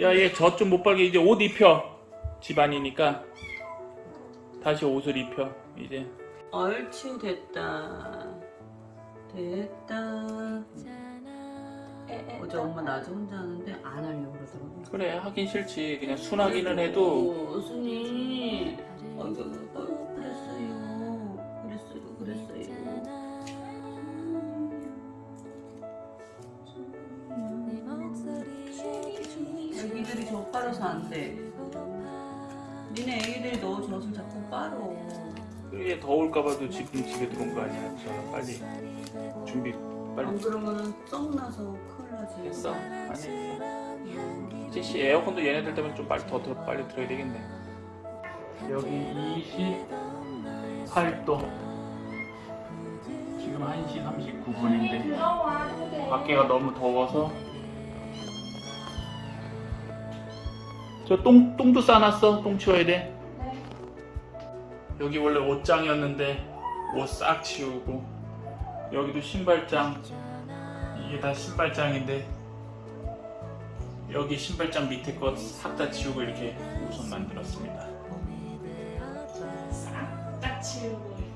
야 얘 젖 좀 못 빨게 이제 옷 입혀 집안이니까 다시 옷을 입혀 이제 얼추 됐다. 됐다. 어제 엄마 낮에 혼자 하는데 안 하려고 그러더라고. 그래 하긴 싫지 그냥 순하기는 해도 순이 애기들이 저 빨아서 안 돼. 니네 애기들이 너 젖을 자꾸 빨어. 얘 더울까봐도 지금 집에 들어온 거 아니야 저 빨리 준비 빨리 안 그러면은 썩 나서 큰일 나지. 했어 안 했어 이제 씨 에어컨도 얘네들 때문에 좀 빨리 더, 더 빨리 들어야 되겠네 여기 28도 지금 1시 39분인데 밖에가 너무 더워서 저 똥, 똥도 싸놨어? 똥 치워야 돼? 여기 원래 옷장이었는데 옷 싹 치우고 여기도 신발장. 이게 다 신발장인데 여기 신발장 밑에 거싹다 치우고 이렇게 우선 만들었습니다. 딱 치우고 이렇게.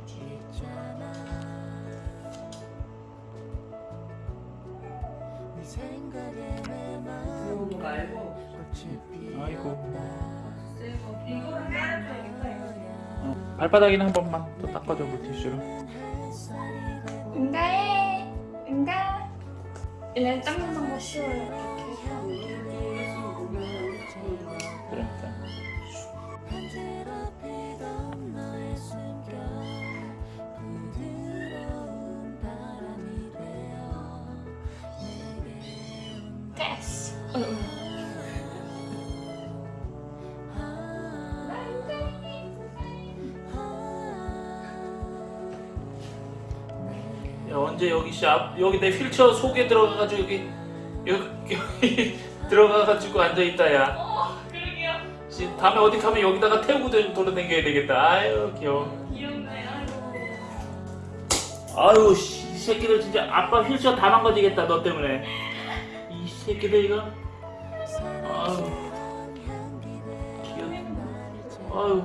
거 말고 아이고. 발바닥이나 한 번만 더 닦아줘 물티슈로. 응가해. 응가. 얘는 닦는 거 쉬워요. 됐어 언제 여기 샵 여기 내 휠체어 속에 들어가가지고 여기 여기, 여기 들어가가지고 앉아있다 야. 어 그러게요. 다음에 어디 가면 여기다가 태우고 도- 돌아다녀야 되겠다. 아유 귀여워. 귀엽네 아이고. 아유 씨, 이 새끼들 진짜 아빠 휠체어 다 망가지겠다 너 때문에. 이 새끼들 이거. 아유. 귀엽네. 아유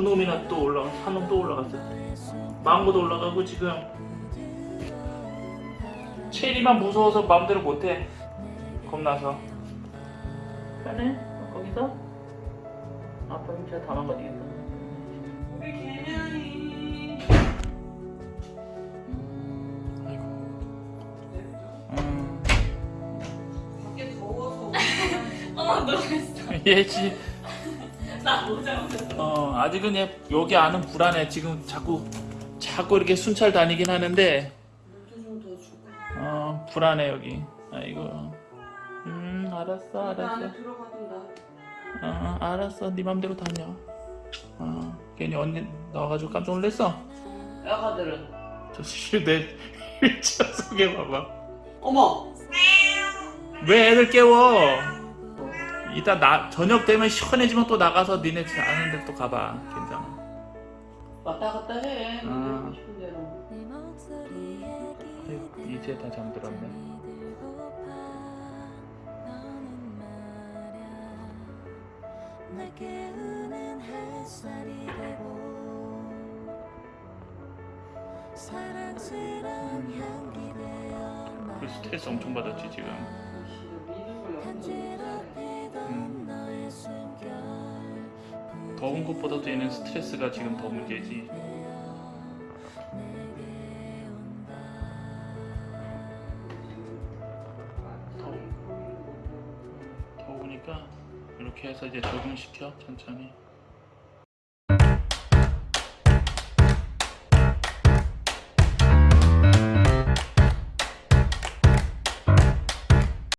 두 놈이나 또 올라가 한놈 또 올라갔어 망고도 올라가고 지금 체리만 무서워서 마음대로 못해. 겁나서. 편해? 거기서? 아빠 휠체어 다 망가지겠다. 음. 밖에 더워서. 어머 놀랬어. 얘지. 나 모자 어 아직은 얘 여기 안은 불안해. 지금 자꾸 자꾸 이렇게 순찰 다니긴 하는데. 어 불안해 여기. 아이고 음 알았어 나 알았어. 어 알았어. 네 맘대로 다녀. 어 괜히 언니 나와가지고 깜짝 놀랐어. 야가들은 저씨내 휠체어 속에 봐봐. 어머! 왜 애들 깨워 이따 나 저녁 되면 시원해지면 또 나가서 니네 아는 데또 가봐 괜찮아 왔다 갔다 해. 아. 하고 싶은 대로. 아이고, 이제 다 잠들었네. 되어 그 스트레스 엄청 받았지 지금 더운 것보다도 얘는 스트레스가 지금 더 문제지. 더우, 더우니까 이렇게 해서 이제 적응시켜 천천히